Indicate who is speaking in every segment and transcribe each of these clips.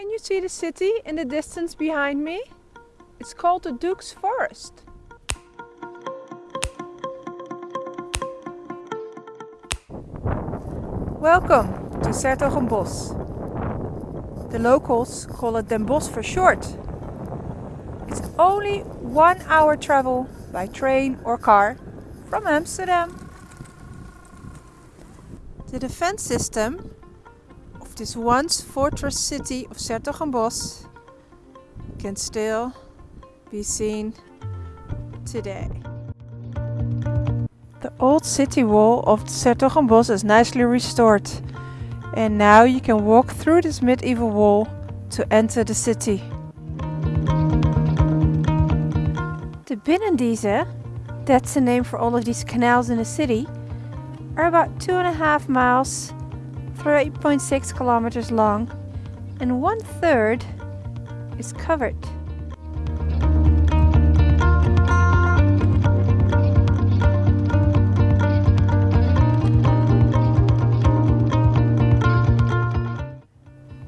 Speaker 1: Can you see the city in the distance behind me? It's called the Duke's Forest. Welcome to 's-Hertogenbosch. The locals call it Den Bosch for short. It's only one hour travel by train or car from Amsterdam. The defense system this once fortress city of 's-Hertogenbosch can still be seen today. The old city wall of 's-Hertogenbosch is nicely restored and now you can walk through this medieval wall to enter the city. The Binnendieze, that's the name for all of these canals in the city, are about two and a half miles through 8.6 kilometers long and one third is covered.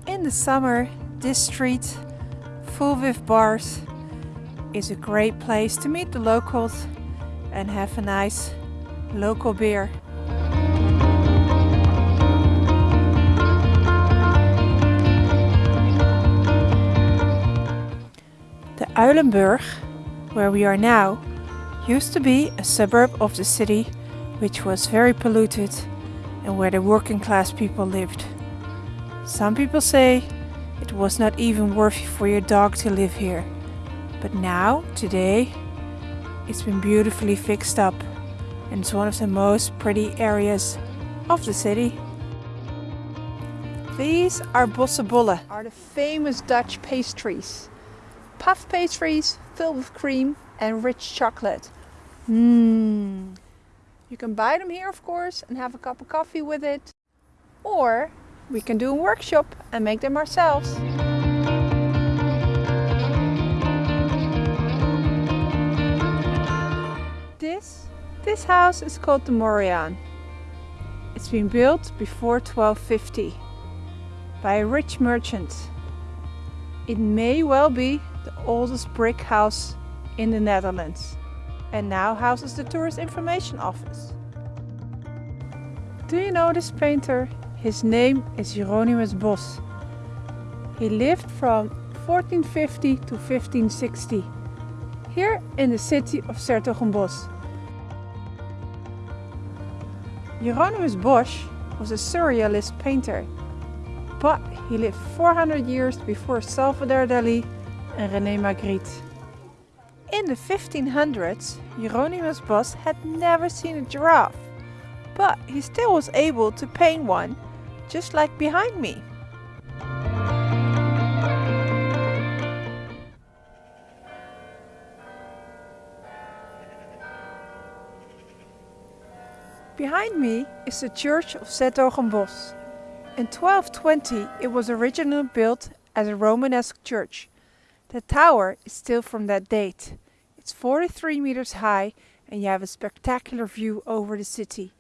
Speaker 1: In the summer, this street, full with bars, is a great place to meet the locals and have a nice local beer. Uilenburg, where we are now, used to be a suburb of the city which was very polluted and where the working class people lived. Some people say it was not even worthy for your dog to live here. But now, today, it's been beautifully fixed up and it's one of the most pretty areas of the city. These are Bossche bollen, are the famous Dutch pastries. Puff pastries filled with cream and rich chocolate. Mmm. You can buy them here of course and have a cup of coffee with it. Or we can do a workshop and make them ourselves. This, this house is called the Moriaan. It's been built before 1250 by a rich merchant. It may well be the oldest brick house in the Netherlands and now houses the Tourist Information Office. Do you know this painter? His name is Hieronymus Bosch. He lived from 1450 to 1560 here in the city of 's-Hertogenbosch. Hieronymus Bosch was a surrealist painter, but he lived 400 years before Salvador Dali and René Magritte. In the 1500s, Hieronymus Bosch had never seen a giraffe, but he still was able to paint one, just like behind me. Behind me is the church of 's-Hertogenbosch. In 1220 it was originally built as a Romanesque church. The tower is still from that date. It's 43 meters high and you have a spectacular view over the city.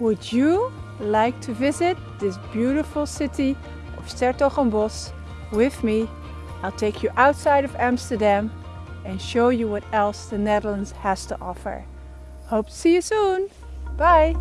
Speaker 1: Would you like to visit this beautiful city of 's-Hertogenbosch with me? I'll take you outside of Amsterdam and show you what else the Netherlands has to offer. Hope to see you soon. Bye.